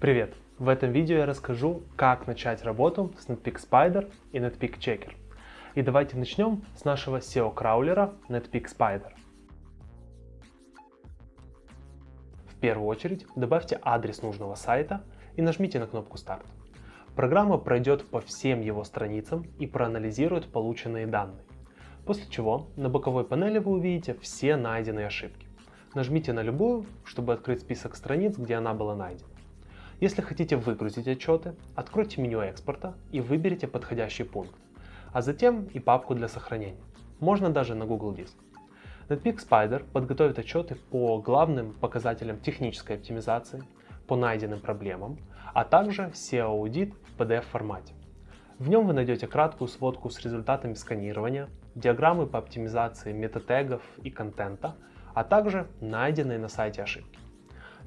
Привет! В этом видео я расскажу, как начать работу с Netpeak Spider и Netpeak Checker. И давайте начнем с нашего SEO-краулера Netpeak Spider. В первую очередь добавьте адрес нужного сайта и нажмите на кнопку «Старт». Программа пройдет по всем его страницам и проанализирует полученные данные. После чего на боковой панели вы увидите все найденные ошибки. Нажмите на любую, чтобы открыть список страниц, где она была найдена. Если хотите выгрузить отчеты, откройте меню экспорта и выберите подходящий пункт, а затем и папку для сохранения. Можно даже на Google Диск. Netpeak Spider подготовит отчеты по главным показателям технической оптимизации, по найденным проблемам, а также SEO-аудит в PDF формате. В нем вы найдете краткую сводку с результатами сканирования, диаграммы по оптимизации метатегов и контента, а также найденные на сайте ошибки.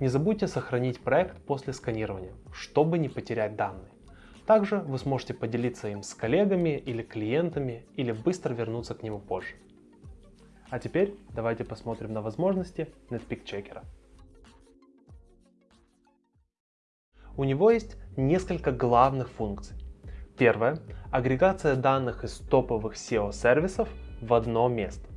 Не забудьте сохранить проект после сканирования, чтобы не потерять данные. Также вы сможете поделиться им с коллегами или клиентами, или быстро вернуться к нему позже. А теперь давайте посмотрим на возможности Netpeak Checker. У него есть несколько главных функций. Первое – агрегация данных из топовых SEO-сервисов в одно место.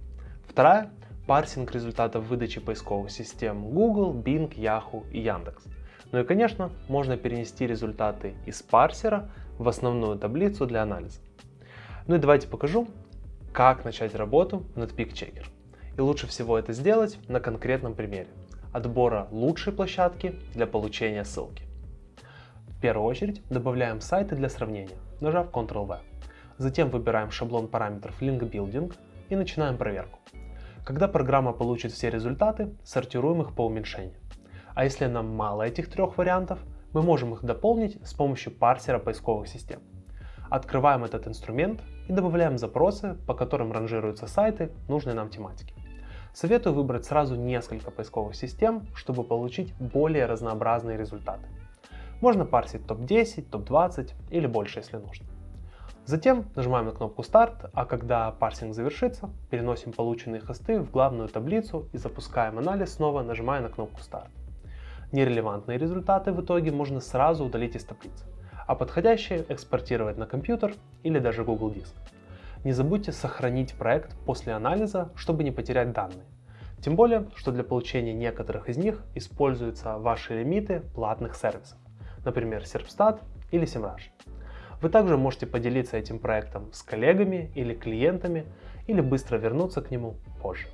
Вторая парсинг результатов выдачи поисковых систем Google, Bing, Yahoo и Яндекс. Ну и конечно, можно перенести результаты из парсера в основную таблицу для анализа. Ну и давайте покажу, как начать работу над PickChecker. И лучше всего это сделать на конкретном примере отбора лучшей площадки для получения ссылки. В первую очередь добавляем сайты для сравнения, нажав Ctrl-V. Затем выбираем шаблон параметров Link Building и начинаем проверку. Когда программа получит все результаты, сортируем их по уменьшению. А если нам мало этих трех вариантов, мы можем их дополнить с помощью парсера поисковых систем. Открываем этот инструмент и добавляем запросы, по которым ранжируются сайты нужной нам тематики. Советую выбрать сразу несколько поисковых систем, чтобы получить более разнообразные результаты. Можно парсить топ-10, топ-20 или больше, если нужно. Затем нажимаем на кнопку «Старт», а когда парсинг завершится, переносим полученные хосты в главную таблицу и запускаем анализ снова, нажимая на кнопку «Старт». Нерелевантные результаты в итоге можно сразу удалить из таблицы, а подходящие экспортировать на компьютер или даже Google Диск. Не забудьте сохранить проект после анализа, чтобы не потерять данные. Тем более, что для получения некоторых из них используются ваши лимиты платных сервисов, например, Serpstat или SEMrush. Вы также можете поделиться этим проектом с коллегами или клиентами, или быстро вернуться к нему позже.